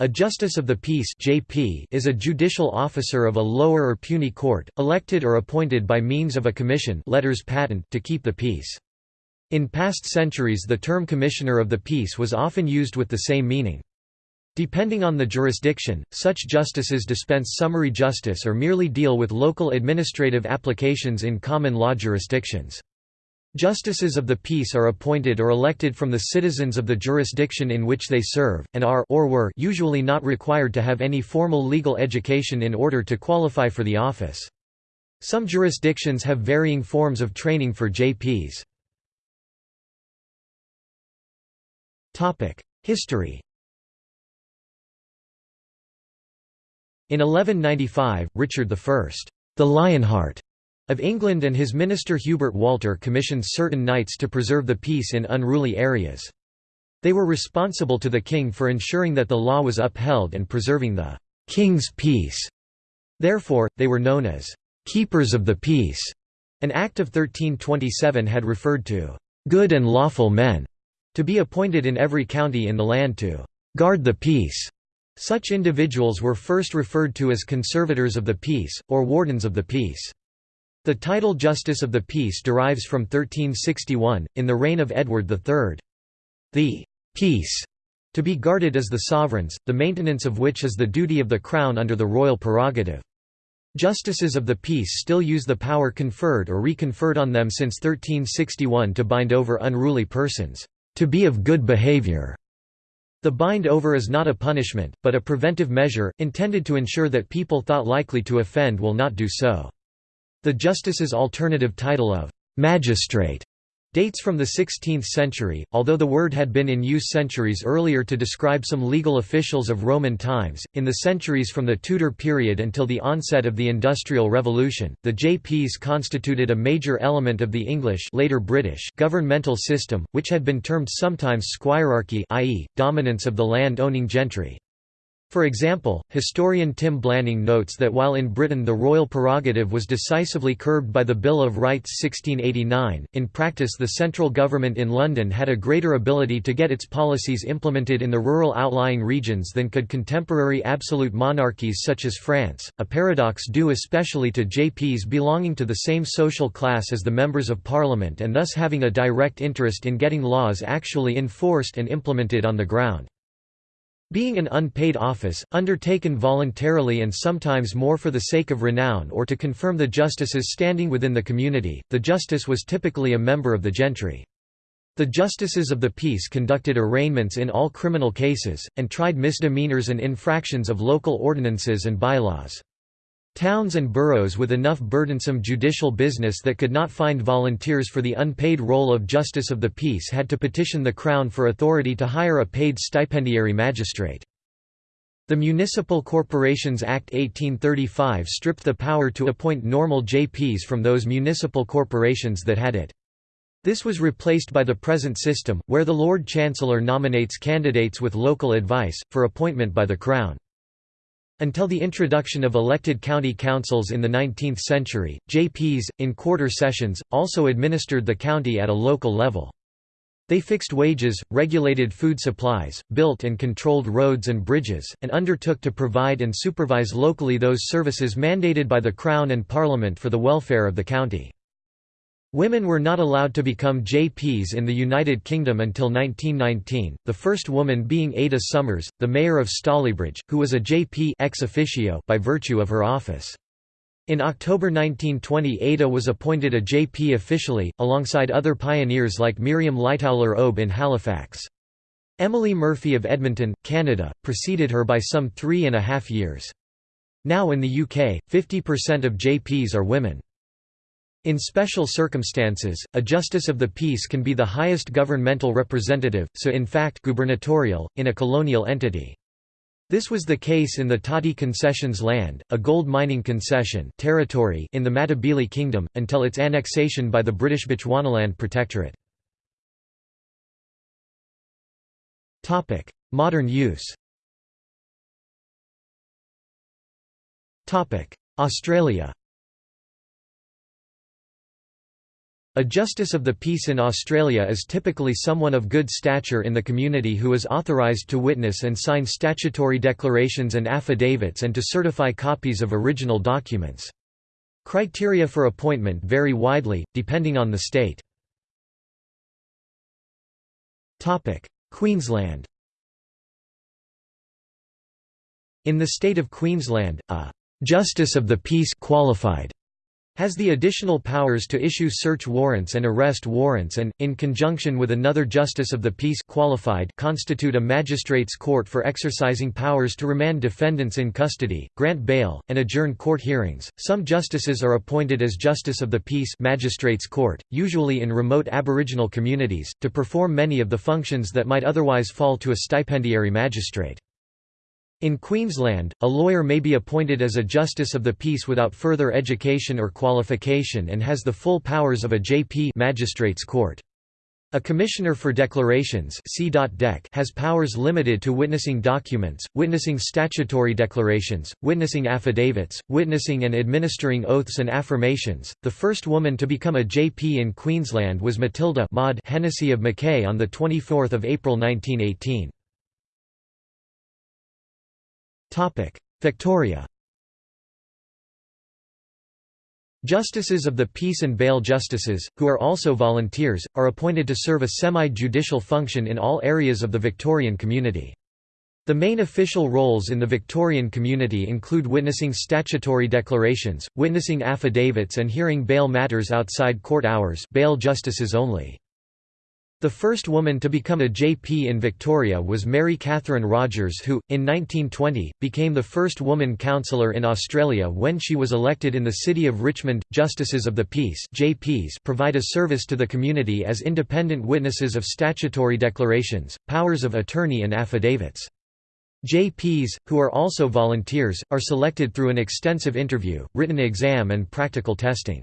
A Justice of the Peace (JP) is a judicial officer of a lower or puisne court, elected or appointed by means of a commission letters patent to keep the peace. In past centuries the term Commissioner of the Peace was often used with the same meaning. Depending on the jurisdiction, such justices dispense summary justice or merely deal with local administrative applications in common law jurisdictions. Justices of the peace are appointed or elected from the citizens of the jurisdiction in which they serve, and are or were usually not required to have any formal legal education in order to qualify for the office. Some jurisdictions have varying forms of training for JPs. History In 1195, Richard I, the Lionheart of England and his minister Hubert Walter commissioned certain knights to preserve the peace in unruly areas. They were responsible to the king for ensuring that the law was upheld and preserving the king's peace. Therefore, they were known as keepers of the peace. An Act of 1327 had referred to good and lawful men to be appointed in every county in the land to guard the peace. Such individuals were first referred to as conservators of the peace, or wardens of the peace. The title Justice of the Peace derives from 1361, in the reign of Edward III. The «peace» to be guarded is the sovereign's, the maintenance of which is the duty of the Crown under the royal prerogative. Justices of the peace still use the power conferred or reconferred on them since 1361 to bind over unruly persons, to be of good behavior. The bind over is not a punishment, but a preventive measure, intended to ensure that people thought likely to offend will not do so. The justice's alternative title of «magistrate» dates from the 16th century, although the word had been in use centuries earlier to describe some legal officials of Roman times. In the centuries from the Tudor period until the onset of the Industrial Revolution, the JPs constituted a major element of the English later British governmental system, which had been termed sometimes squirearchy i.e., dominance of the land-owning gentry. For example, historian Tim Blanning notes that while in Britain the royal prerogative was decisively curbed by the Bill of Rights 1689, in practice the central government in London had a greater ability to get its policies implemented in the rural outlying regions than could contemporary absolute monarchies such as France, a paradox due especially to JPs belonging to the same social class as the members of parliament and thus having a direct interest in getting laws actually enforced and implemented on the ground. Being an unpaid office, undertaken voluntarily and sometimes more for the sake of renown or to confirm the justice's standing within the community, the justice was typically a member of the gentry. The justices of the peace conducted arraignments in all criminal cases, and tried misdemeanors and infractions of local ordinances and bylaws. Towns and boroughs with enough burdensome judicial business that could not find volunteers for the unpaid role of Justice of the Peace had to petition the Crown for authority to hire a paid stipendiary magistrate. The Municipal Corporations Act 1835 stripped the power to appoint normal JPs from those municipal corporations that had it. This was replaced by the present system, where the Lord Chancellor nominates candidates with local advice, for appointment by the Crown. Until the introduction of elected county councils in the 19th century, JPs, in quarter sessions, also administered the county at a local level. They fixed wages, regulated food supplies, built and controlled roads and bridges, and undertook to provide and supervise locally those services mandated by the Crown and Parliament for the welfare of the county. Women were not allowed to become JPs in the United Kingdom until 1919, the first woman being Ada Summers, the mayor of Stalybridge, who was a JP ex officio by virtue of her office. In October 1920 Ada was appointed a JP officially, alongside other pioneers like Miriam Lightowler Obe in Halifax. Emily Murphy of Edmonton, Canada, preceded her by some three and a half years. Now in the UK, 50% of JPs are women. In special circumstances, a justice of the peace can be the highest governmental representative, so in fact gubernatorial, in a colonial entity. This was the case in the Tati Concessions land, a gold mining concession territory in the Matabele Kingdom, until its annexation by the British Bechuanaland Protectorate. Modern use Australia A Justice of the Peace in Australia is typically someone of good stature in the community who is authorised to witness and sign statutory declarations and affidavits and to certify copies of original documents. Criteria for appointment vary widely, depending on the state. Queensland In the state of Queensland, a «Justice of the Peace qualified has the additional powers to issue search warrants and arrest warrants and, in conjunction with another Justice of the Peace qualified constitute a magistrate's court for exercising powers to remand defendants in custody, grant bail, and adjourn court hearings. Some justices are appointed as Justice of the Peace magistrates court, usually in remote Aboriginal communities, to perform many of the functions that might otherwise fall to a stipendiary magistrate. In Queensland, a lawyer may be appointed as a Justice of the Peace without further education or qualification and has the full powers of a JP Magistrates Court. A Commissioner for Declarations has powers limited to witnessing documents, witnessing statutory declarations, witnessing affidavits, witnessing and administering oaths and affirmations. The first woman to become a JP in Queensland was Matilda Maud Hennessy of Mackay on 24 April 1918. Victoria Justices of the Peace and Bail Justices, who are also volunteers, are appointed to serve a semi-judicial function in all areas of the Victorian community. The main official roles in the Victorian community include witnessing statutory declarations, witnessing affidavits and hearing bail matters outside court hours bail justices only. The first woman to become a JP in Victoria was Mary Catherine Rogers who, in 1920, became the first woman councillor in Australia when she was elected in the city of Richmond. Justices of the Peace JPs provide a service to the community as independent witnesses of statutory declarations, powers of attorney and affidavits. JPs, who are also volunteers, are selected through an extensive interview, written exam and practical testing.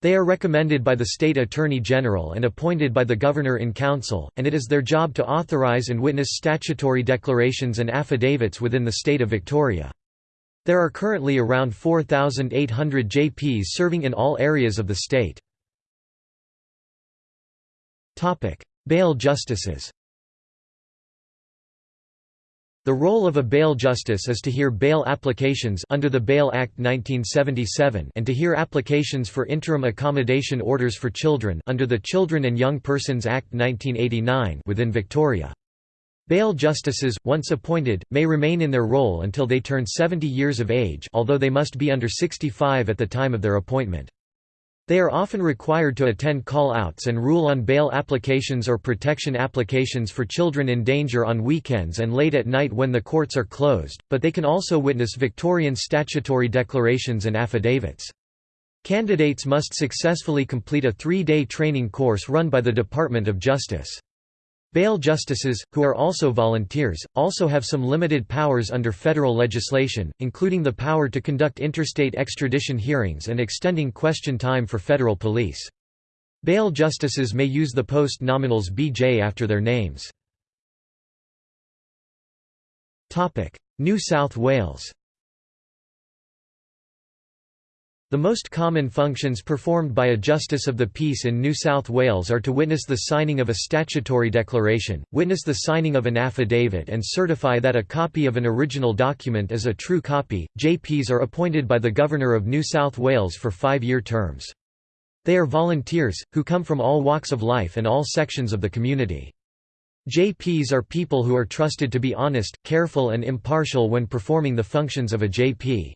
They are recommended by the State Attorney General and appointed by the Governor-in-Council, and it is their job to authorise and witness statutory declarations and affidavits within the state of Victoria. There are currently around 4,800 JPs serving in all areas of the state. Bail justices the role of a bail justice is to hear bail applications under the Bail Act 1977 and to hear applications for interim accommodation orders for children under the Children and Young Persons Act 1989 within Victoria. Bail justices, once appointed, may remain in their role until they turn 70 years of age although they must be under 65 at the time of their appointment. They are often required to attend call-outs and rule on bail applications or protection applications for children in danger on weekends and late at night when the courts are closed, but they can also witness Victorian statutory declarations and affidavits. Candidates must successfully complete a three-day training course run by the Department of Justice. Bail justices, who are also volunteers, also have some limited powers under federal legislation, including the power to conduct interstate extradition hearings and extending question time for federal police. Bail justices may use the post nominals BJ after their names. New South Wales the most common functions performed by a Justice of the Peace in New South Wales are to witness the signing of a statutory declaration, witness the signing of an affidavit and certify that a copy of an original document is a true copy. JPs are appointed by the Governor of New South Wales for five-year terms. They are volunteers, who come from all walks of life and all sections of the community. JPs are people who are trusted to be honest, careful and impartial when performing the functions of a JP.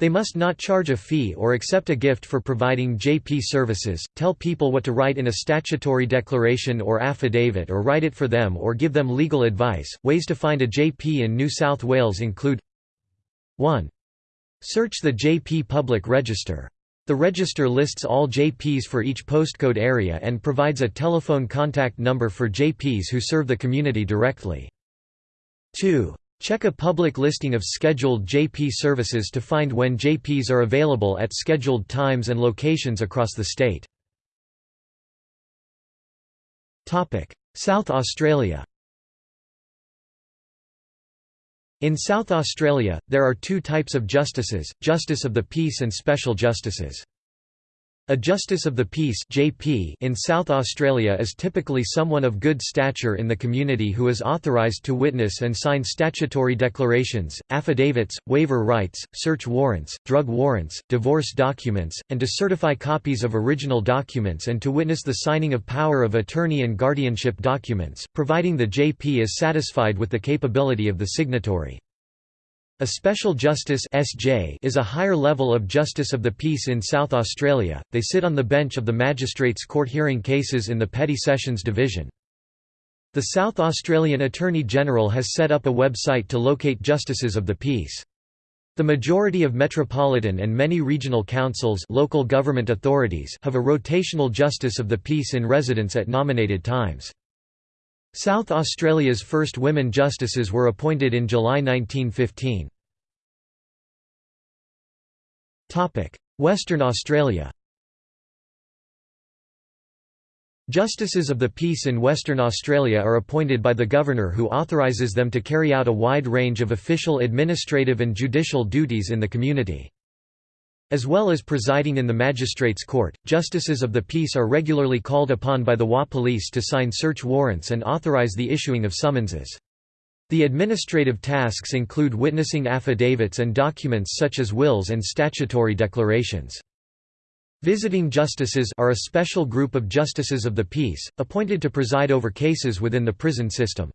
They must not charge a fee or accept a gift for providing JP services, tell people what to write in a statutory declaration or affidavit or write it for them or give them legal advice. Ways to find a JP in New South Wales include 1. Search the JP Public Register. The register lists all JPs for each postcode area and provides a telephone contact number for JPs who serve the community directly. 2. Check a public listing of scheduled JP services to find when JPs are available at scheduled times and locations across the state. South Australia In South Australia, there are two types of justices, Justice of the Peace and Special Justices. A Justice of the Peace (JP) in South Australia is typically someone of good stature in the community who is authorised to witness and sign statutory declarations, affidavits, waiver rights, search warrants, drug warrants, divorce documents, and to certify copies of original documents and to witness the signing of power of attorney and guardianship documents, providing the JP is satisfied with the capability of the signatory. A Special Justice (SJ) is a higher level of Justice of the Peace in South Australia. They sit on the bench of the Magistrates' Court hearing cases in the Petty Sessions Division. The South Australian Attorney General has set up a website to locate Justices of the Peace. The majority of metropolitan and many regional councils local government authorities have a rotational Justice of the Peace in residence at nominated times. South Australia's first women justices were appointed in July 1915. Western Australia Justices of the Peace in Western Australia are appointed by the Governor who authorises them to carry out a wide range of official administrative and judicial duties in the community. As well as presiding in the Magistrates' Court, Justices of the Peace are regularly called upon by the WA Police to sign search warrants and authorise the issuing of summonses. The administrative tasks include witnessing affidavits and documents such as wills and statutory declarations. Visiting justices are a special group of justices of the peace, appointed to preside over cases within the prison system.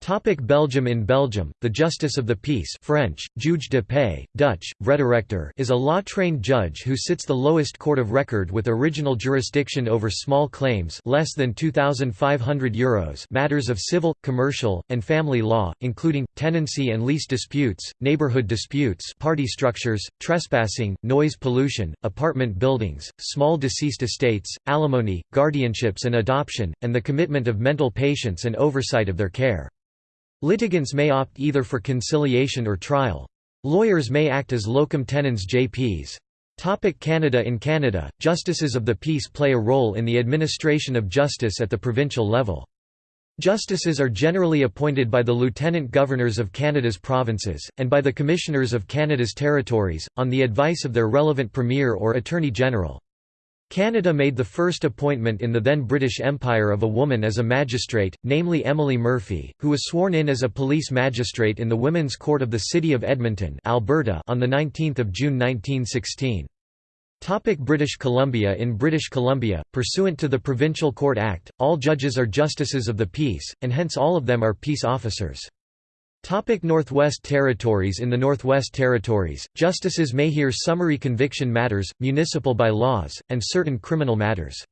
Topic Belgium In Belgium, the Justice of the Peace French, Juge de paix, Dutch, Vrederechter is a law-trained judge who sits the lowest court of record with original jurisdiction over small claims less than €2,500 Euros matters of civil, commercial, and family law, including, tenancy and lease disputes, neighborhood disputes party structures, trespassing, noise pollution, apartment buildings, small deceased estates, alimony, guardianships and adoption, and the commitment of mental patients and oversight of their care. Litigants may opt either for conciliation or trial. Lawyers may act as locum tenens JPs. Topic Canada In Canada, justices of the peace play a role in the administration of justice at the provincial level. Justices are generally appointed by the lieutenant governors of Canada's provinces, and by the commissioners of Canada's territories, on the advice of their relevant premier or attorney general. Canada made the first appointment in the then British Empire of a woman as a magistrate, namely Emily Murphy, who was sworn in as a police magistrate in the Women's Court of the City of Edmonton Alberta on 19 June 1916. Topic British Columbia In British Columbia, pursuant to the Provincial Court Act, all judges are justices of the peace, and hence all of them are peace officers. Topic Northwest Territories In the Northwest Territories, justices may hear summary conviction matters, municipal by-laws, and certain criminal matters.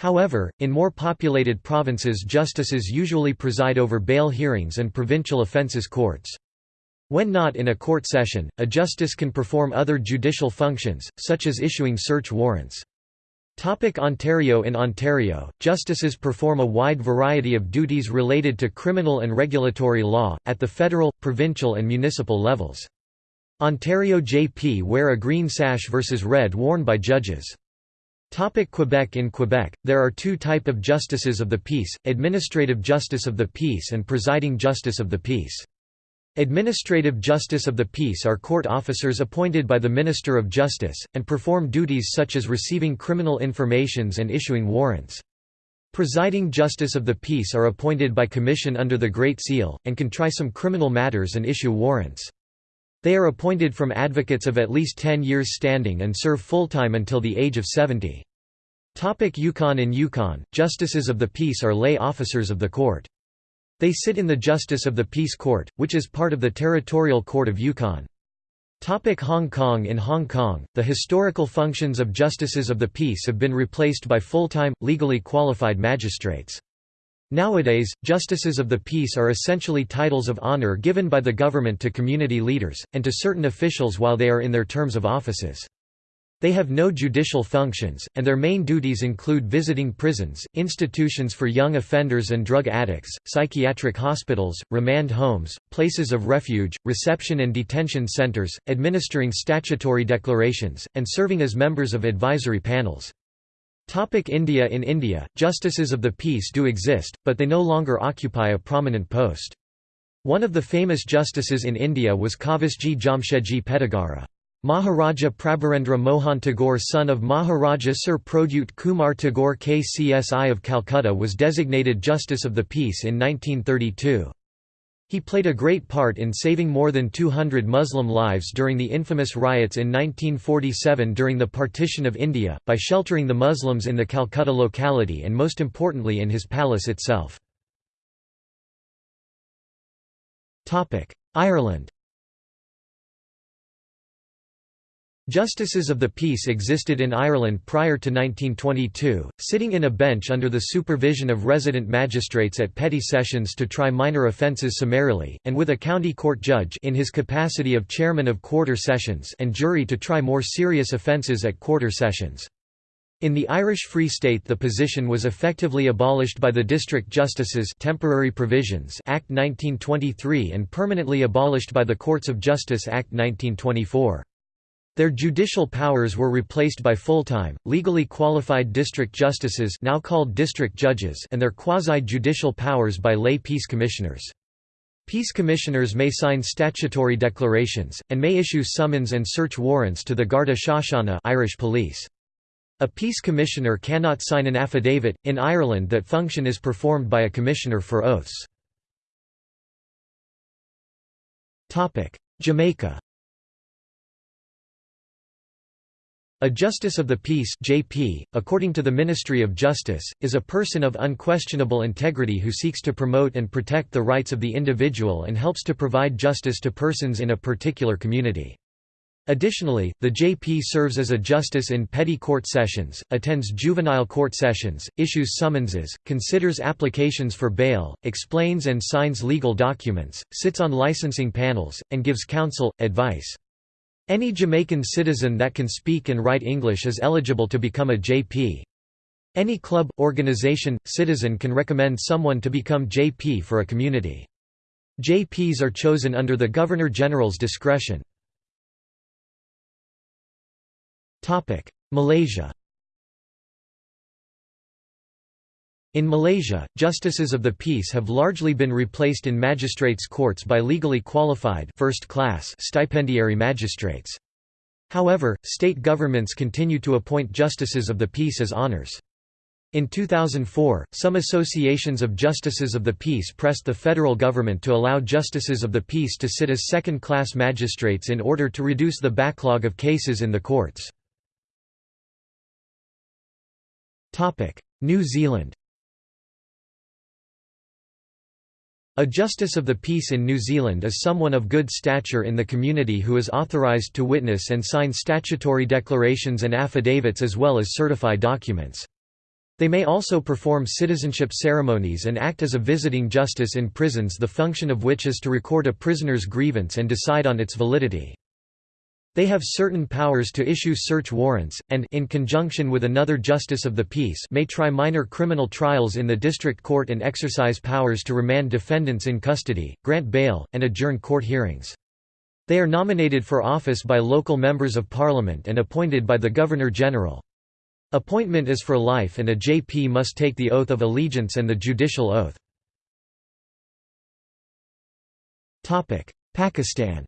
However, in more populated provinces justices usually preside over bail hearings and provincial offences courts. When not in a court session, a justice can perform other judicial functions, such as issuing search warrants. Topic Ontario In Ontario, justices perform a wide variety of duties related to criminal and regulatory law, at the federal, provincial and municipal levels. Ontario JP wear a green sash versus red worn by judges. Topic Quebec In Quebec, there are two type of justices of the peace, administrative justice of the peace and presiding justice of the peace. Administrative Justice of the Peace are court officers appointed by the Minister of Justice, and perform duties such as receiving criminal informations and issuing warrants. Presiding Justice of the Peace are appointed by commission under the Great Seal, and can try some criminal matters and issue warrants. They are appointed from advocates of at least 10 years standing and serve full-time until the age of 70. Topic Yukon In Yukon, Justices of the Peace are lay officers of the court. They sit in the Justice of the Peace Court, which is part of the Territorial Court of Yukon. Topic Hong Kong In Hong Kong, the historical functions of Justices of the Peace have been replaced by full-time, legally qualified magistrates. Nowadays, Justices of the Peace are essentially titles of honor given by the government to community leaders, and to certain officials while they are in their terms of offices. They have no judicial functions, and their main duties include visiting prisons, institutions for young offenders and drug addicts, psychiatric hospitals, remand homes, places of refuge, reception and detention centers, administering statutory declarations, and serving as members of advisory panels. Topic India In India, justices of the peace do exist, but they no longer occupy a prominent post. One of the famous justices in India was Kavasji Jamshedji Pettigara. Maharaja Prabirendra Mohan Tagore son of Maharaja Sir Prodyut Kumar Tagore KCSI of Calcutta was designated Justice of the Peace in 1932. He played a great part in saving more than 200 Muslim lives during the infamous riots in 1947 during the partition of India, by sheltering the Muslims in the Calcutta locality and most importantly in his palace itself. Ireland Justices of the Peace existed in Ireland prior to 1922, sitting in a bench under the supervision of resident magistrates at petty sessions to try minor offences summarily, and with a county court judge in his capacity of chairman of quarter sessions and jury to try more serious offences at quarter sessions. In the Irish Free State the position was effectively abolished by the District Justices Temporary Provisions Act 1923 and permanently abolished by the Courts of Justice Act 1924. Their judicial powers were replaced by full-time, legally qualified district justices now called district judges and their quasi-judicial powers by lay peace commissioners. Peace commissioners may sign statutory declarations, and may issue summons and search warrants to the Garda Síochána Irish police. A peace commissioner cannot sign an affidavit. In Ireland, that function is performed by a commissioner for oaths. Jamaica A Justice of the Peace JP, according to the Ministry of Justice, is a person of unquestionable integrity who seeks to promote and protect the rights of the individual and helps to provide justice to persons in a particular community. Additionally, the JP serves as a justice in petty court sessions, attends juvenile court sessions, issues summonses, considers applications for bail, explains and signs legal documents, sits on licensing panels, and gives counsel, advice. Any Jamaican citizen that can speak and write English is eligible to become a JP. Any club, organization, citizen can recommend someone to become JP for a community. JPs are chosen under the Governor-General's discretion. Malaysia In Malaysia, justices of the peace have largely been replaced in magistrates' courts by legally qualified first-class stipendiary magistrates. However, state governments continue to appoint justices of the peace as honors. In 2004, some associations of justices of the peace pressed the federal government to allow justices of the peace to sit as second-class magistrates in order to reduce the backlog of cases in the courts. New Zealand A Justice of the Peace in New Zealand is someone of good stature in the community who is authorised to witness and sign statutory declarations and affidavits as well as certify documents. They may also perform citizenship ceremonies and act as a visiting justice in prisons the function of which is to record a prisoner's grievance and decide on its validity. They have certain powers to issue search warrants, and in conjunction with another justice of the peace may try minor criminal trials in the district court and exercise powers to remand defendants in custody, grant bail, and adjourn court hearings. They are nominated for office by local members of parliament and appointed by the Governor-General. Appointment is for life and a JP must take the oath of allegiance and the judicial oath. Pakistan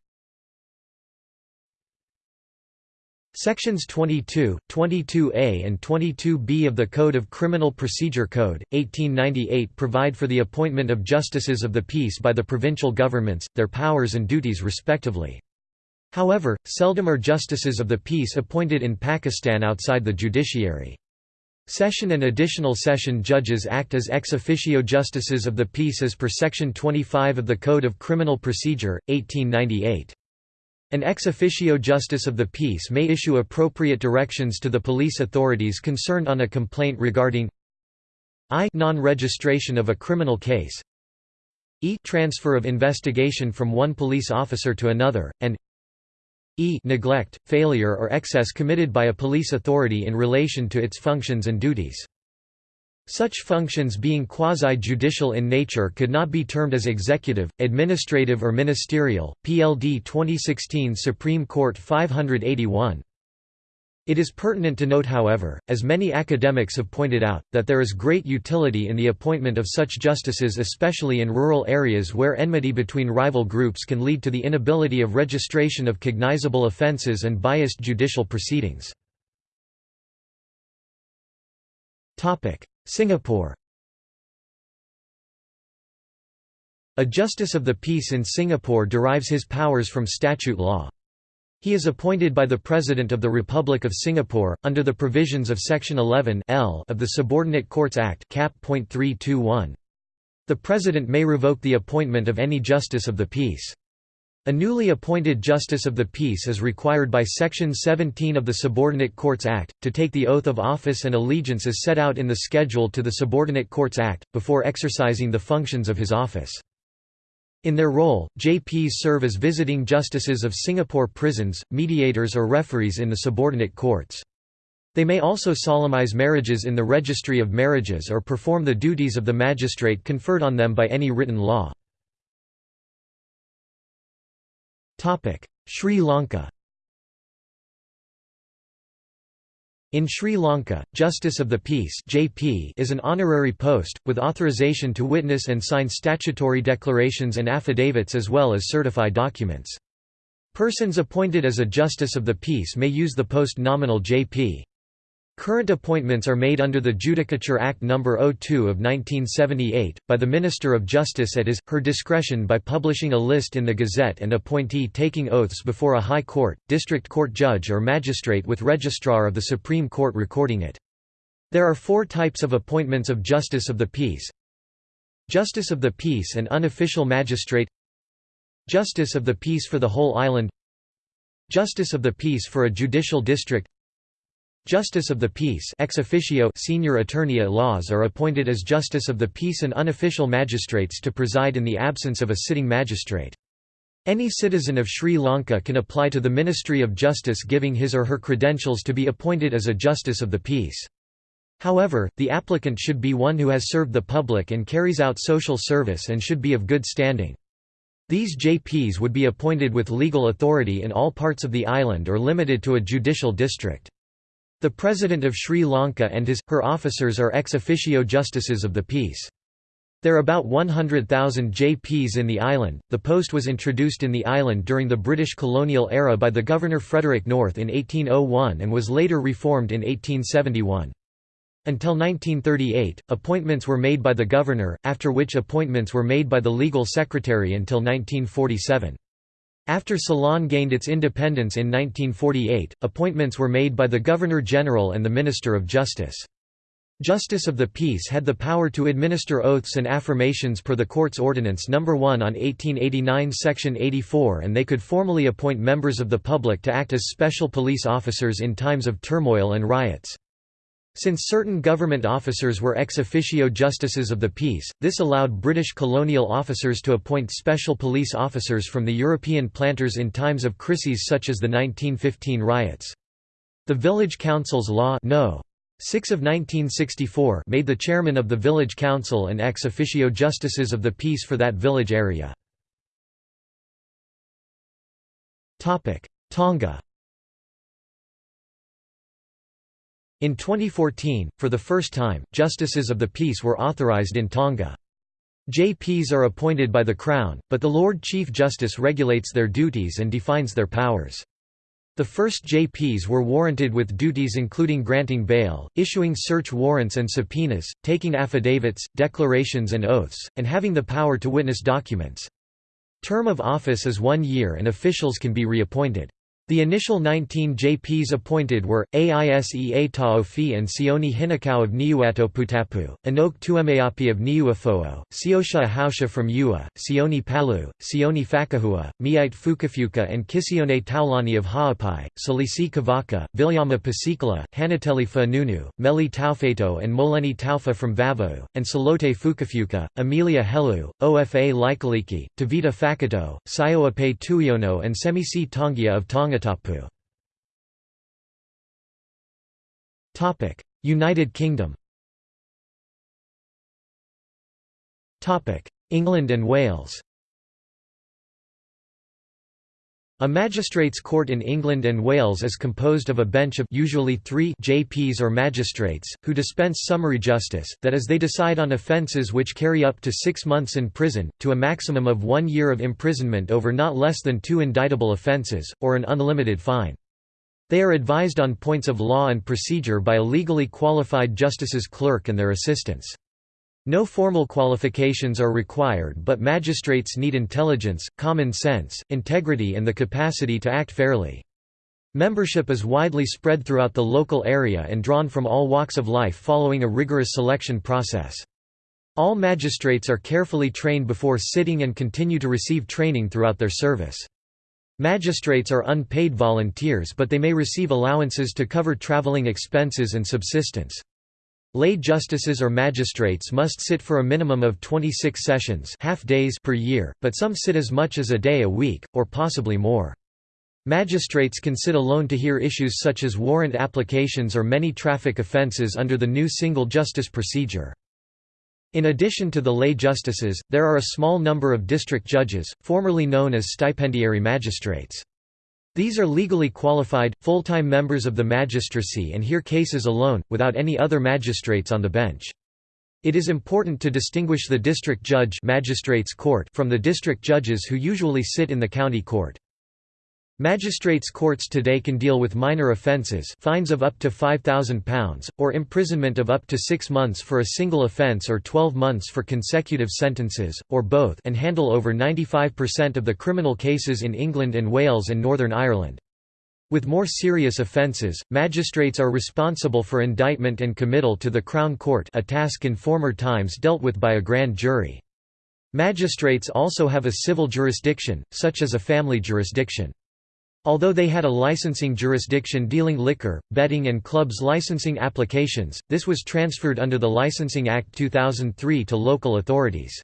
Sections 22, 22A and 22B of the Code of Criminal Procedure Code, 1898 provide for the appointment of justices of the peace by the provincial governments, their powers and duties respectively. However, seldom are justices of the peace appointed in Pakistan outside the judiciary. Session and additional session judges act as ex officio justices of the peace as per Section 25 of the Code of Criminal Procedure, 1898. An ex officio justice of the peace may issue appropriate directions to the police authorities concerned on a complaint regarding i non-registration of a criminal case e transfer of investigation from one police officer to another, and e neglect, failure or excess committed by a police authority in relation to its functions and duties. Such functions being quasi-judicial in nature could not be termed as executive, administrative or ministerial. PLD 2016 Supreme Court 581. It is pertinent to note however, as many academics have pointed out, that there is great utility in the appointment of such justices especially in rural areas where enmity between rival groups can lead to the inability of registration of cognizable offences and biased judicial proceedings. Singapore A Justice of the Peace in Singapore derives his powers from statute law. He is appointed by the President of the Republic of Singapore, under the provisions of Section 11 L of the Subordinate Courts Act. The President may revoke the appointment of any Justice of the Peace. A newly appointed Justice of the Peace is required by Section 17 of the Subordinate Courts Act, to take the oath of office and allegiance as set out in the schedule to the Subordinate Courts Act, before exercising the functions of his office. In their role, JPs serve as visiting justices of Singapore prisons, mediators or referees in the subordinate courts. They may also solemnize marriages in the registry of marriages or perform the duties of the magistrate conferred on them by any written law. Sri Lanka In Sri Lanka, Justice of the Peace (JP) is an honorary post with authorization to witness and sign statutory declarations and affidavits as well as certify documents. Persons appointed as a Justice of the Peace may use the post nominal JP. Current appointments are made under the Judicature Act No. 02 of 1978, by the Minister of Justice at his, her discretion by publishing a list in the Gazette and appointee taking oaths before a High Court, District Court judge or magistrate with Registrar of the Supreme Court recording it. There are four types of appointments of Justice of the Peace Justice of the Peace and Unofficial Magistrate Justice of the Peace for the whole island Justice of the Peace for a judicial district Justice of the Peace ex officio senior attorney at laws are appointed as Justice of the Peace and unofficial magistrates to preside in the absence of a sitting magistrate. Any citizen of Sri Lanka can apply to the Ministry of Justice giving his or her credentials to be appointed as a Justice of the Peace. However, the applicant should be one who has served the public and carries out social service and should be of good standing. These JPs would be appointed with legal authority in all parts of the island or limited to a judicial district. The President of Sri Lanka and his, her officers are ex officio justices of the peace. There are about 100,000 JPs in the island. The post was introduced in the island during the British colonial era by the Governor Frederick North in 1801 and was later reformed in 1871. Until 1938, appointments were made by the governor, after which appointments were made by the legal secretary until 1947. After Ceylon gained its independence in 1948, appointments were made by the Governor-General and the Minister of Justice. Justice of the Peace had the power to administer oaths and affirmations per the Court's Ordinance No. 1 on 1889 Section 84 and they could formally appoint members of the public to act as special police officers in times of turmoil and riots. Since certain government officers were ex officio justices of the peace, this allowed British colonial officers to appoint special police officers from the European planters in times of crises such as the 1915 riots. The Village Council's Law no. 6 of 1964 made the chairman of the village council and ex officio justices of the peace for that village area. Tonga In 2014, for the first time, justices of the peace were authorized in Tonga. JPs are appointed by the Crown, but the Lord Chief Justice regulates their duties and defines their powers. The first JPs were warranted with duties including granting bail, issuing search warrants and subpoenas, taking affidavits, declarations and oaths, and having the power to witness documents. Term of office is one year and officials can be reappointed. The initial 19 JPs appointed were, Aisea Taofi and Sioni Hinakau of Niuatoputapu, Anok Tuemeapi of Niuafoo, Siosha Ahausha from Ua, Sioni Palu, Sioni Fakahua, Miite Fukafuka and Kisione Taulani of Ha'apai, Salisi Kavaka, Vilyama Pasikala, Hanateli Fanunu, Meli Taufeto and Moleni Taufa from Vavau, and Salote Fukafuka, Amelia Helu, Ofa Laikaliki, Tavita Fakato, Sioape Tuiono and Semisi Tongia of Tonga Topic: United Kingdom. Topic: England and Wales. A magistrates' court in England and Wales is composed of a bench of usually three JPs or magistrates, who dispense summary justice, that is they decide on offences which carry up to six months in prison, to a maximum of one year of imprisonment over not less than two indictable offences, or an unlimited fine. They are advised on points of law and procedure by a legally qualified justice's clerk and their assistants. No formal qualifications are required but magistrates need intelligence, common sense, integrity and the capacity to act fairly. Membership is widely spread throughout the local area and drawn from all walks of life following a rigorous selection process. All magistrates are carefully trained before sitting and continue to receive training throughout their service. Magistrates are unpaid volunteers but they may receive allowances to cover traveling expenses and subsistence. Lay justices or magistrates must sit for a minimum of 26 sessions half days per year, but some sit as much as a day a week, or possibly more. Magistrates can sit alone to hear issues such as warrant applications or many traffic offences under the new single justice procedure. In addition to the lay justices, there are a small number of district judges, formerly known as stipendiary magistrates. These are legally qualified, full-time members of the magistracy and hear cases alone, without any other magistrates on the bench. It is important to distinguish the district judge magistrates court from the district judges who usually sit in the county court. Magistrates' courts today can deal with minor offences fines of up to £5,000, or imprisonment of up to six months for a single offence or 12 months for consecutive sentences, or both and handle over 95% of the criminal cases in England and Wales and Northern Ireland. With more serious offences, magistrates are responsible for indictment and committal to the Crown Court a task in former times dealt with by a grand jury. Magistrates also have a civil jurisdiction, such as a family jurisdiction. Although they had a licensing jurisdiction dealing liquor, betting and clubs licensing applications, this was transferred under the Licensing Act 2003 to local authorities.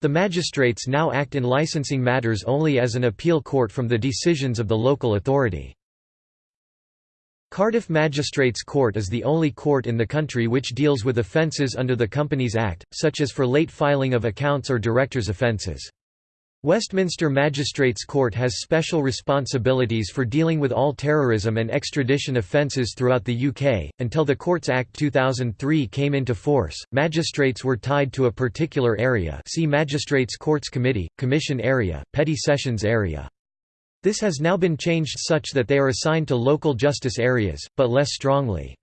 The magistrates now act in licensing matters only as an appeal court from the decisions of the local authority. Cardiff Magistrates Court is the only court in the country which deals with offences under the Companies Act, such as for late filing of accounts or directors' offences. Westminster Magistrates Court has special responsibilities for dealing with all terrorism and extradition offences throughout the UK. Until the Courts Act 2003 came into force, magistrates were tied to a particular area. See Magistrates Courts Committee, Commission Area, Petty Sessions Area. This has now been changed such that they are assigned to local justice areas, but less strongly.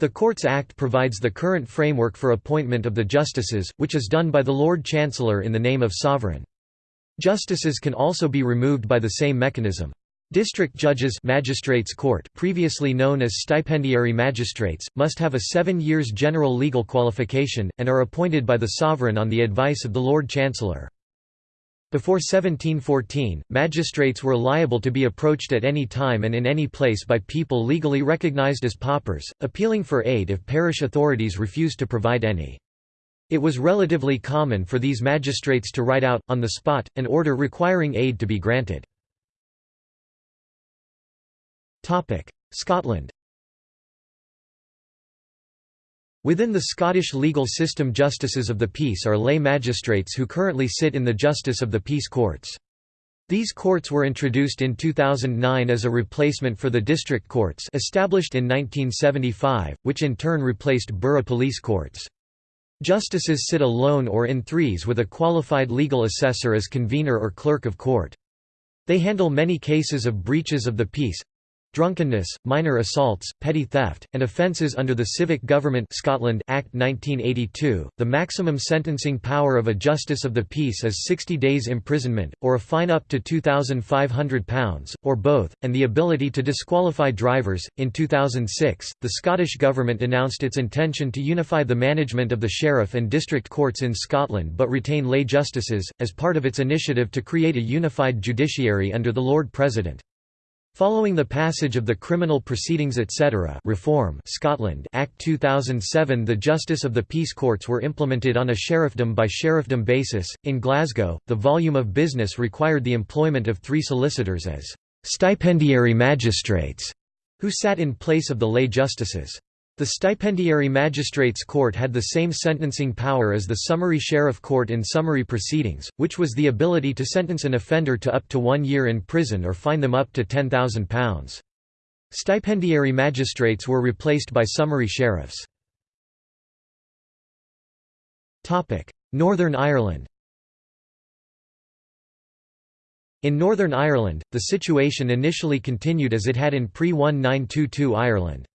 The Courts Act provides the current framework for appointment of the justices, which is done by the Lord Chancellor in the name of Sovereign. Justices can also be removed by the same mechanism. District judges magistrates court, previously known as stipendiary magistrates, must have a seven years general legal qualification, and are appointed by the sovereign on the advice of the Lord Chancellor. Before 1714, magistrates were liable to be approached at any time and in any place by people legally recognized as paupers, appealing for aid if parish authorities refused to provide any. It was relatively common for these magistrates to write out, on the spot, an order requiring aid to be granted. Scotland Within the Scottish legal system justices of the peace are lay magistrates who currently sit in the Justice of the Peace courts. These courts were introduced in 2009 as a replacement for the district courts established in 1975, which in turn replaced borough police courts. Justices sit alone or in threes with a qualified legal assessor as convener or clerk of court. They handle many cases of breaches of the peace, drunkenness, minor assaults, petty theft, and offences under the Civic Government Scotland Act 1982. The maximum sentencing power of a justice of the peace is 60 days imprisonment, or a fine up to £2,500, or both, and the ability to disqualify drivers. In 2006, the Scottish Government announced its intention to unify the management of the sheriff and district courts in Scotland but retain lay justices, as part of its initiative to create a unified judiciary under the Lord President. Following the passage of the Criminal Proceedings etc. Reform Scotland Act 2007 the Justice of the Peace Courts were implemented on a sheriffdom by sheriffdom basis. In Glasgow, the volume of business required the employment of three solicitors as stipendiary magistrates, who sat in place of the lay justices. The stipendiary magistrates' court had the same sentencing power as the summary sheriff court in summary proceedings, which was the ability to sentence an offender to up to one year in prison or fine them up to £10,000. Stipendiary magistrates were replaced by summary sheriffs. Northern Ireland In Northern Ireland, the situation initially continued as it had in pre-1922 Ireland.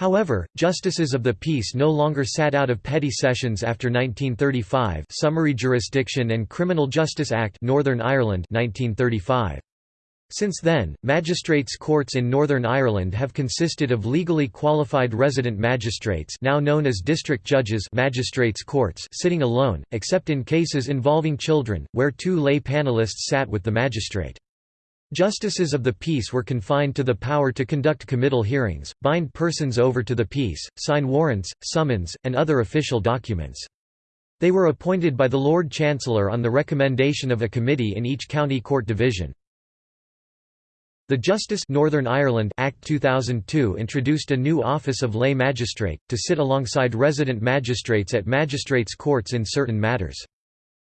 However, justices of the peace no longer sat out of petty sessions after 1935 Summary Jurisdiction and Criminal Justice Act Northern Ireland 1935. Since then, magistrates' courts in Northern Ireland have consisted of legally qualified resident magistrates now known as district judges magistrates' courts sitting alone, except in cases involving children, where two lay panelists sat with the magistrate. Justices of the peace were confined to the power to conduct committal hearings, bind persons over to the peace, sign warrants, summons, and other official documents. They were appointed by the Lord Chancellor on the recommendation of a committee in each county court division. The Justice Northern Ireland Act 2002 introduced a new office of lay magistrate, to sit alongside resident magistrates at magistrates' courts in certain matters.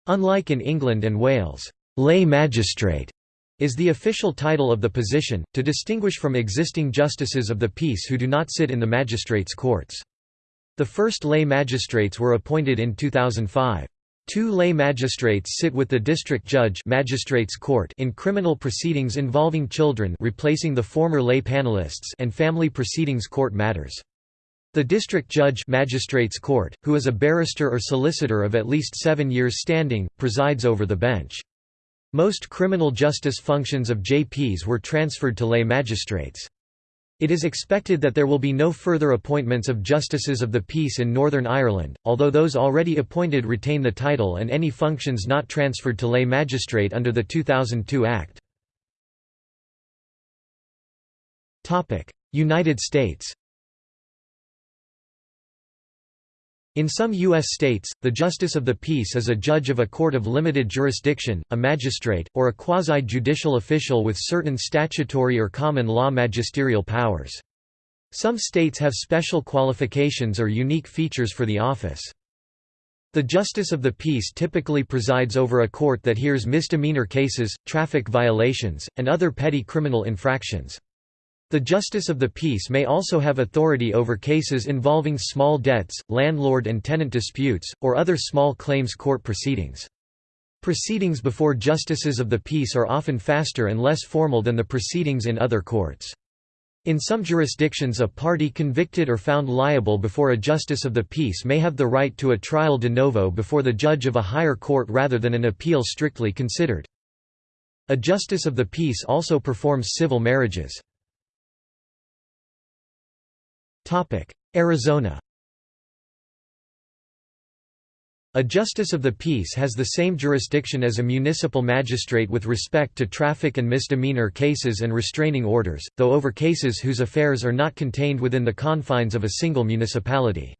Unlike in England and Wales, lay magistrate is the official title of the position, to distinguish from existing justices of the peace who do not sit in the magistrates' courts. The first lay magistrates were appointed in 2005. Two lay magistrates sit with the district judge magistrates court in criminal proceedings involving children replacing the former lay panelists and family proceedings court matters. The district judge magistrates court, who is a barrister or solicitor of at least seven years standing, presides over the bench. Most criminal justice functions of JPs were transferred to lay magistrates. It is expected that there will be no further appointments of Justices of the Peace in Northern Ireland, although those already appointed retain the title and any functions not transferred to lay magistrate under the 2002 Act. United States In some U.S. states, the Justice of the Peace is a judge of a court of limited jurisdiction, a magistrate, or a quasi-judicial official with certain statutory or common law magisterial powers. Some states have special qualifications or unique features for the office. The Justice of the Peace typically presides over a court that hears misdemeanor cases, traffic violations, and other petty criminal infractions. The Justice of the Peace may also have authority over cases involving small debts, landlord and tenant disputes, or other small claims court proceedings. Proceedings before Justices of the Peace are often faster and less formal than the proceedings in other courts. In some jurisdictions a party convicted or found liable before a Justice of the Peace may have the right to a trial de novo before the judge of a higher court rather than an appeal strictly considered. A Justice of the Peace also performs civil marriages. Arizona A justice of the peace has the same jurisdiction as a municipal magistrate with respect to traffic and misdemeanor cases and restraining orders, though over cases whose affairs are not contained within the confines of a single municipality.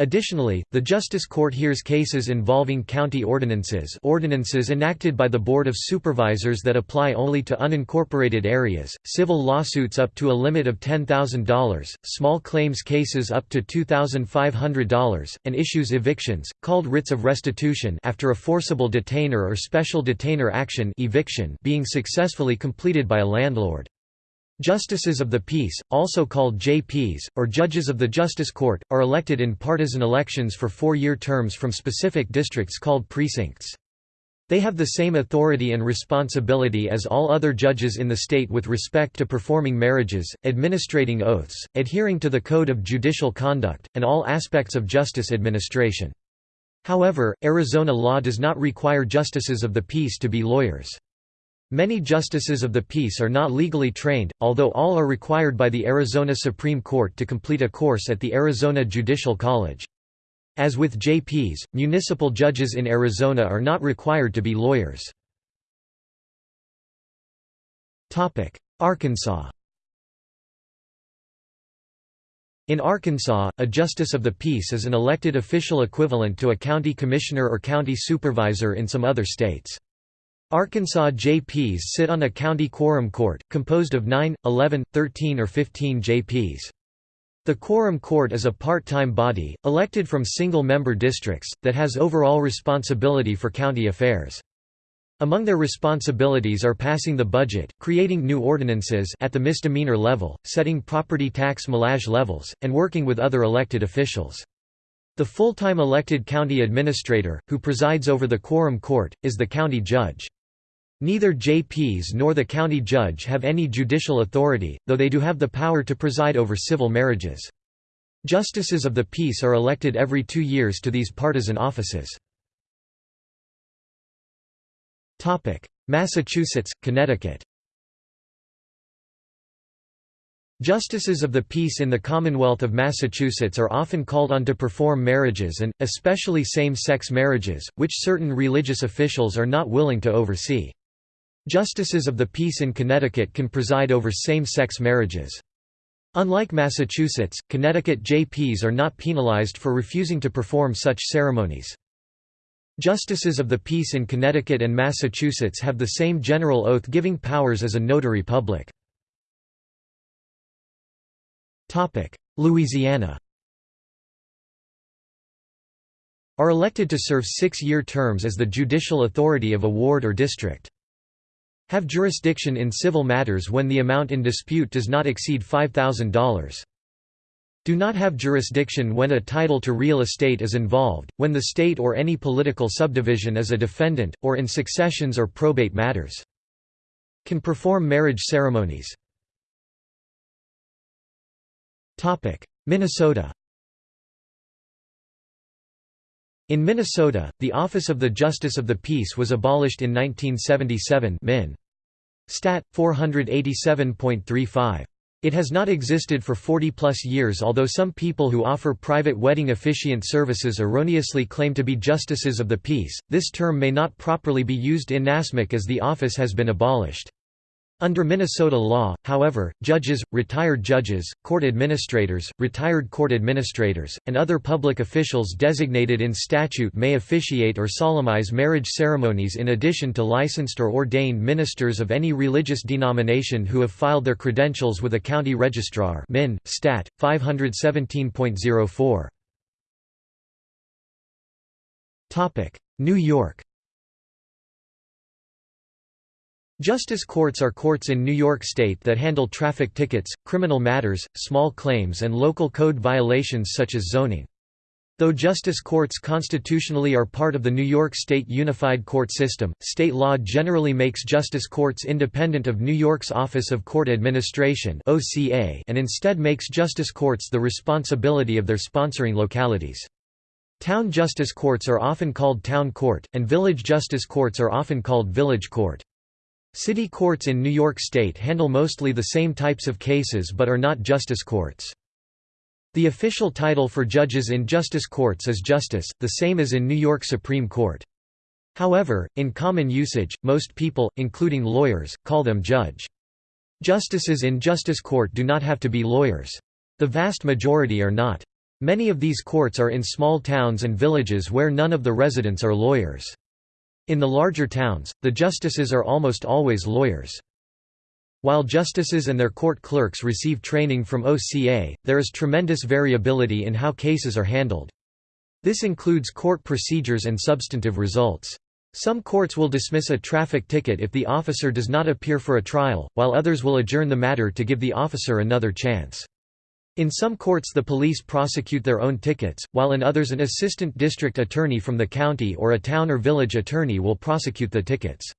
Additionally, the Justice Court hears cases involving county ordinances ordinances enacted by the Board of Supervisors that apply only to unincorporated areas, civil lawsuits up to a limit of $10,000, small claims cases up to $2,500, and issues evictions, called writs of restitution after a forcible detainer or special detainer action eviction being successfully completed by a landlord. Justices of the Peace, also called JPs, or Judges of the Justice Court, are elected in partisan elections for four-year terms from specific districts called precincts. They have the same authority and responsibility as all other judges in the state with respect to performing marriages, administrating oaths, adhering to the Code of Judicial Conduct, and all aspects of justice administration. However, Arizona law does not require justices of the peace to be lawyers. Many justices of the peace are not legally trained, although all are required by the Arizona Supreme Court to complete a course at the Arizona Judicial College. As with JPs, municipal judges in Arizona are not required to be lawyers. Arkansas In Arkansas, a justice of the peace is an elected official equivalent to a county commissioner or county supervisor in some other states. Arkansas JPs sit on a county quorum court, composed of 9, 11, 13 or 15 JPs. The Quorum Court is a part-time body, elected from single-member districts, that has overall responsibility for county affairs. Among their responsibilities are passing the budget, creating new ordinances at the misdemeanor level, setting property tax millage levels, and working with other elected officials. The full-time elected county administrator, who presides over the quorum court, is the county judge. Neither JPs nor the county judge have any judicial authority, though they do have the power to preside over civil marriages. Justices of the peace are elected every two years to these partisan offices. Massachusetts, Connecticut Justices of the peace in the Commonwealth of Massachusetts are often called on to perform marriages and, especially same-sex marriages, which certain religious officials are not willing to oversee. Justices of the peace in Connecticut can preside over same-sex marriages. Unlike Massachusetts, Connecticut JPs are not penalized for refusing to perform such ceremonies. Justices of the peace in Connecticut and Massachusetts have the same general oath-giving powers as a notary public. Louisiana are elected to serve six-year terms as the judicial authority of a ward or district. Have jurisdiction in civil matters when the amount in dispute does not exceed $5,000 do not have jurisdiction when a title to real estate is involved, when the state or any political subdivision is a defendant, or in successions or probate matters. Can perform marriage ceremonies. Minnesota In Minnesota, the office of the Justice of the Peace was abolished in 1977 Min. Stat. 487.35. It has not existed for 40-plus years although some people who offer private wedding officiant services erroneously claim to be justices of the peace, this term may not properly be used in NASMIC as the office has been abolished. Under Minnesota law, however, judges, retired judges, court administrators, retired court administrators, and other public officials designated in statute may officiate or solemnize marriage ceremonies in addition to licensed or ordained ministers of any religious denomination who have filed their credentials with a county registrar Min. Stat. 517.04. New York Justice courts are courts in New York State that handle traffic tickets, criminal matters, small claims and local code violations such as zoning. Though justice courts constitutionally are part of the New York State Unified Court System, state law generally makes justice courts independent of New York's Office of Court Administration and instead makes justice courts the responsibility of their sponsoring localities. Town justice courts are often called town court, and village justice courts are often called village court. City courts in New York State handle mostly the same types of cases but are not justice courts. The official title for judges in justice courts is justice, the same as in New York Supreme Court. However, in common usage, most people, including lawyers, call them judge. Justices in justice court do not have to be lawyers. The vast majority are not. Many of these courts are in small towns and villages where none of the residents are lawyers. In the larger towns, the justices are almost always lawyers. While justices and their court clerks receive training from OCA, there is tremendous variability in how cases are handled. This includes court procedures and substantive results. Some courts will dismiss a traffic ticket if the officer does not appear for a trial, while others will adjourn the matter to give the officer another chance. In some courts the police prosecute their own tickets, while in others an assistant district attorney from the county or a town or village attorney will prosecute the tickets.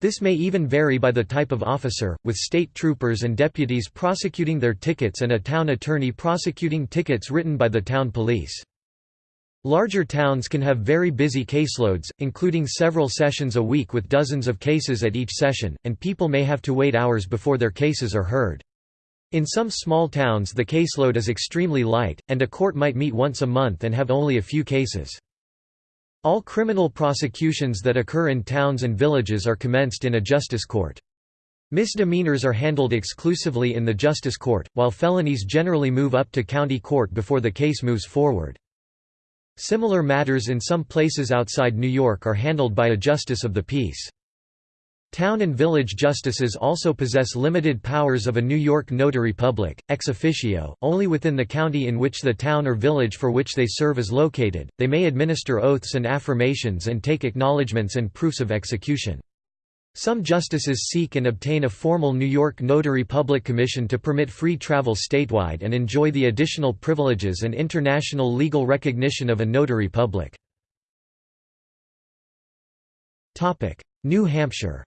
This may even vary by the type of officer, with state troopers and deputies prosecuting their tickets and a town attorney prosecuting tickets written by the town police. Larger towns can have very busy caseloads, including several sessions a week with dozens of cases at each session, and people may have to wait hours before their cases are heard. In some small towns the caseload is extremely light, and a court might meet once a month and have only a few cases. All criminal prosecutions that occur in towns and villages are commenced in a justice court. Misdemeanors are handled exclusively in the justice court, while felonies generally move up to county court before the case moves forward. Similar matters in some places outside New York are handled by a justice of the peace. Town and village justices also possess limited powers of a New York notary public, ex officio, only within the county in which the town or village for which they serve is located. They may administer oaths and affirmations and take acknowledgments and proofs of execution. Some justices seek and obtain a formal New York Notary Public Commission to permit free travel statewide and enjoy the additional privileges and international legal recognition of a notary public. New Hampshire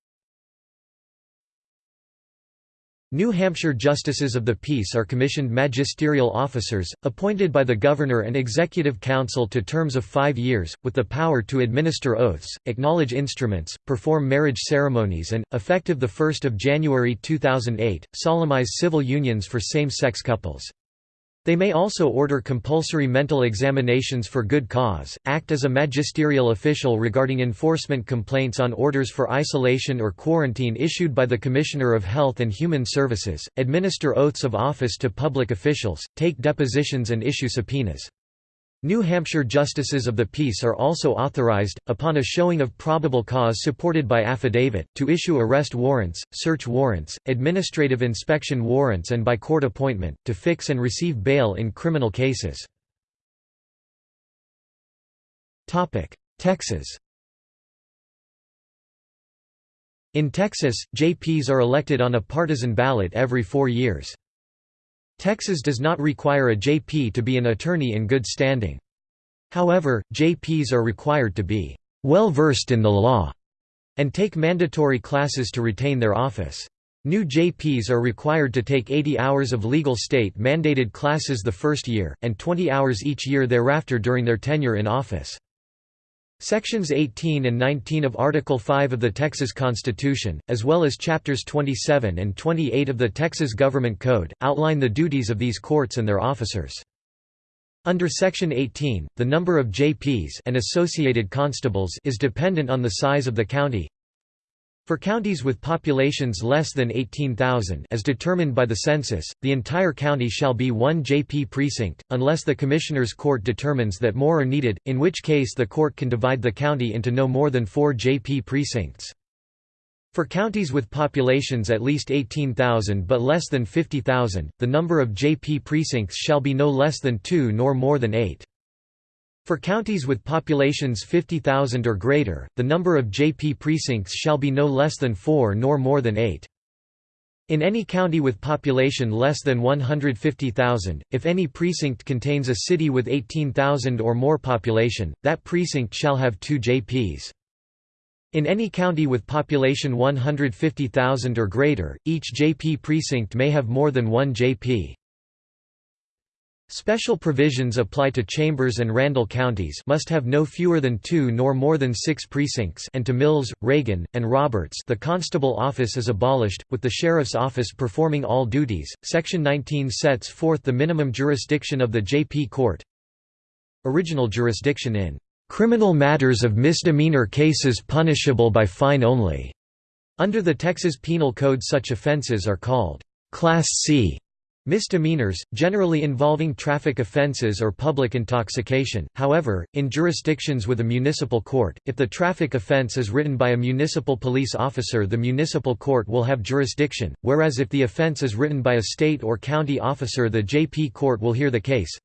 New Hampshire Justices of the Peace are commissioned magisterial officers, appointed by the Governor and Executive Council to terms of five years, with the power to administer oaths, acknowledge instruments, perform marriage ceremonies and, effective 1 January 2008, solemnize civil unions for same-sex couples. They may also order compulsory mental examinations for good cause, act as a magisterial official regarding enforcement complaints on orders for isolation or quarantine issued by the Commissioner of Health and Human Services, administer oaths of office to public officials, take depositions and issue subpoenas. New Hampshire Justices of the Peace are also authorized, upon a showing of probable cause supported by affidavit, to issue arrest warrants, search warrants, administrative inspection warrants and by court appointment, to fix and receive bail in criminal cases. Texas In Texas, JPs are elected on a partisan ballot every four years. Texas does not require a JP to be an attorney in good standing. However, JPs are required to be well versed in the law and take mandatory classes to retain their office. New JPs are required to take 80 hours of legal state-mandated classes the first year, and 20 hours each year thereafter during their tenure in office. Sections 18 and 19 of Article 5 of the Texas Constitution, as well as Chapters 27 and 28 of the Texas Government Code, outline the duties of these courts and their officers. Under Section 18, the number of JPs and associated constables is dependent on the size of the county. For counties with populations less than 18,000 as determined by the census, the entire county shall be one JP precinct, unless the Commissioner's Court determines that more are needed, in which case the court can divide the county into no more than four JP precincts. For counties with populations at least 18,000 but less than 50,000, the number of JP precincts shall be no less than two nor more than eight. For counties with populations 50,000 or greater, the number of JP precincts shall be no less than four nor more than eight. In any county with population less than 150,000, if any precinct contains a city with 18,000 or more population, that precinct shall have two JPs. In any county with population 150,000 or greater, each JP precinct may have more than one JP. Special provisions apply to Chambers and Randall counties must have no fewer than two nor more than six precincts and to Mills, Reagan, and Roberts the constable office is abolished, with the sheriff's office performing all duties. Section 19 sets forth the minimum jurisdiction of the JP court. Original jurisdiction in criminal matters of misdemeanor cases punishable by fine only. Under the Texas Penal Code such offenses are called Class C Misdemeanors, generally involving traffic offences or public intoxication, however, in jurisdictions with a municipal court, if the traffic offence is written by a municipal police officer the municipal court will have jurisdiction, whereas if the offence is written by a state or county officer the JP court will hear the case.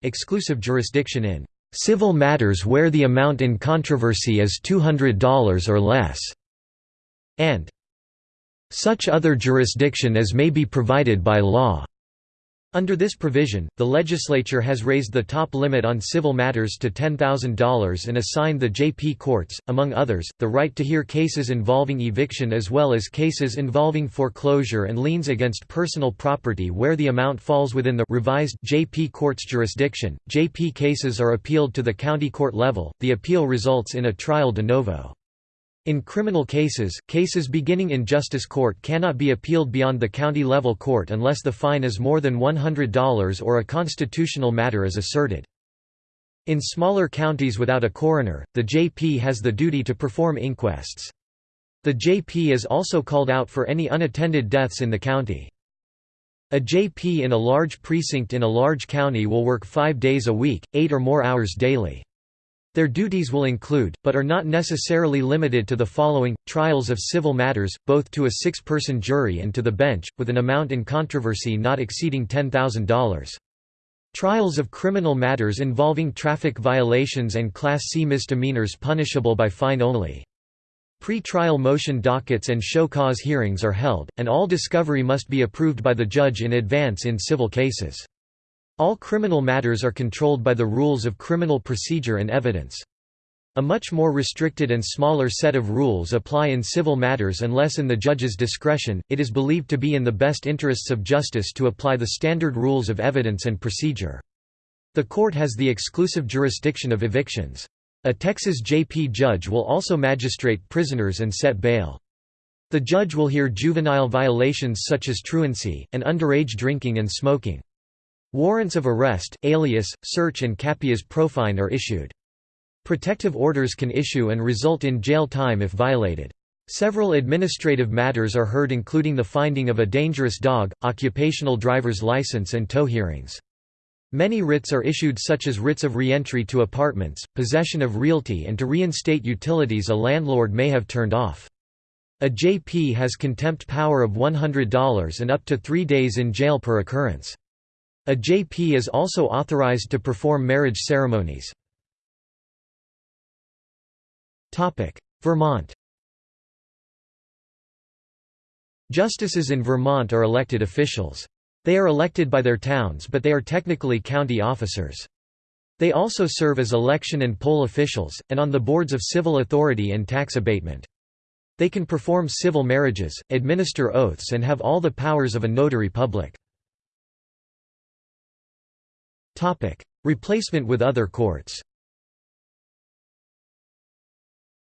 Exclusive jurisdiction in civil matters where the amount in controversy is $200 or less, and such other jurisdiction as may be provided by law. Under this provision, the legislature has raised the top limit on civil matters to $10,000 and assigned the JP courts, among others, the right to hear cases involving eviction as well as cases involving foreclosure and liens against personal property where the amount falls within the revised JP court's jurisdiction. JP cases are appealed to the county court level, the appeal results in a trial de novo. In criminal cases, cases beginning in justice court cannot be appealed beyond the county-level court unless the fine is more than $100 or a constitutional matter is asserted. In smaller counties without a coroner, the JP has the duty to perform inquests. The JP is also called out for any unattended deaths in the county. A JP in a large precinct in a large county will work five days a week, eight or more hours daily. Their duties will include, but are not necessarily limited to the following, trials of civil matters, both to a six-person jury and to the bench, with an amount in controversy not exceeding $10,000. Trials of criminal matters involving traffic violations and Class C misdemeanors punishable by fine only. Pre-trial motion dockets and show cause hearings are held, and all discovery must be approved by the judge in advance in civil cases. All criminal matters are controlled by the rules of criminal procedure and evidence. A much more restricted and smaller set of rules apply in civil matters unless in the judge's discretion, it is believed to be in the best interests of justice to apply the standard rules of evidence and procedure. The court has the exclusive jurisdiction of evictions. A Texas JP judge will also magistrate prisoners and set bail. The judge will hear juvenile violations such as truancy, and underage drinking and smoking. Warrants of arrest, alias, search and capias pro fine are issued. Protective orders can issue and result in jail time if violated. Several administrative matters are heard including the finding of a dangerous dog, occupational driver's license and tow hearings. Many writs are issued such as writs of reentry to apartments, possession of realty and to reinstate utilities a landlord may have turned off. A JP has contempt power of $100 and up to three days in jail per occurrence. A JP is also authorized to perform marriage ceremonies. Vermont Justices in Vermont are elected officials. They are elected by their towns but they are technically county officers. They also serve as election and poll officials, and on the boards of civil authority and tax abatement. They can perform civil marriages, administer oaths and have all the powers of a notary public. Replacement with other courts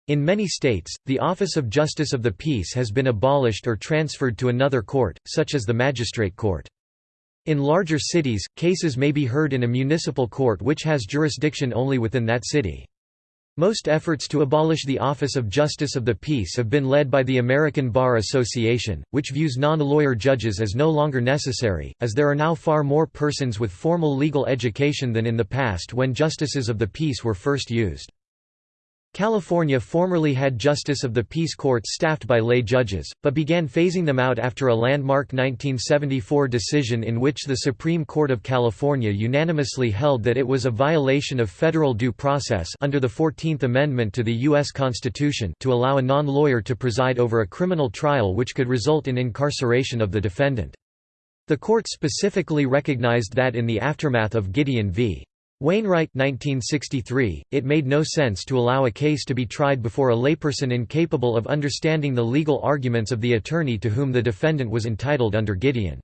In many states, the office of Justice of the Peace has been abolished or transferred to another court, such as the magistrate court. In larger cities, cases may be heard in a municipal court which has jurisdiction only within that city. Most efforts to abolish the Office of Justice of the Peace have been led by the American Bar Association, which views non-lawyer judges as no longer necessary, as there are now far more persons with formal legal education than in the past when justices of the peace were first used. California formerly had Justice of the Peace courts staffed by lay judges, but began phasing them out after a landmark 1974 decision in which the Supreme Court of California unanimously held that it was a violation of federal due process under the 14th Amendment to the U.S. Constitution to allow a non-lawyer to preside over a criminal trial which could result in incarceration of the defendant. The court specifically recognized that in the aftermath of Gideon v. Wainwright 1963, it made no sense to allow a case to be tried before a layperson incapable of understanding the legal arguments of the attorney to whom the defendant was entitled under Gideon.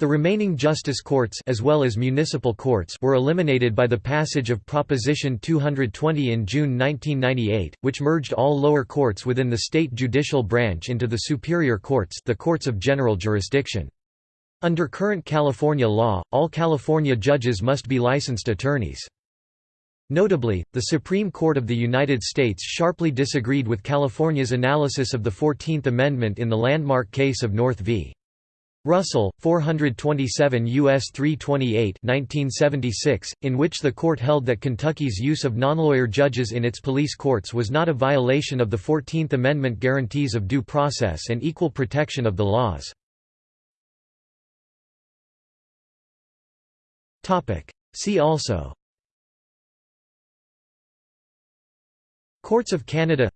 The remaining justice courts as well as municipal courts were eliminated by the passage of Proposition 220 in June 1998, which merged all lower courts within the state judicial branch into the superior courts the courts of general jurisdiction. Under current California law, all California judges must be licensed attorneys. Notably, the Supreme Court of the United States sharply disagreed with California's analysis of the Fourteenth Amendment in the landmark case of North v. Russell, 427 U.S. 328 1976, in which the court held that Kentucky's use of non-lawyer judges in its police courts was not a violation of the Fourteenth Amendment guarantees of due process and equal protection of the laws. Topic. See also. Courts of Canada.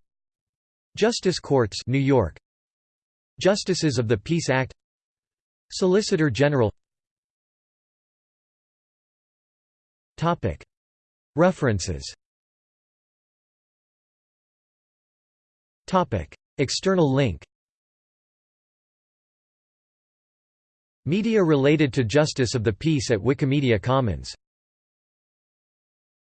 Justice Courts New York. Justices of the Peace Act. Solicitor General. Topic. References. Topic. External link Media related to Justice of the Peace at Wikimedia Commons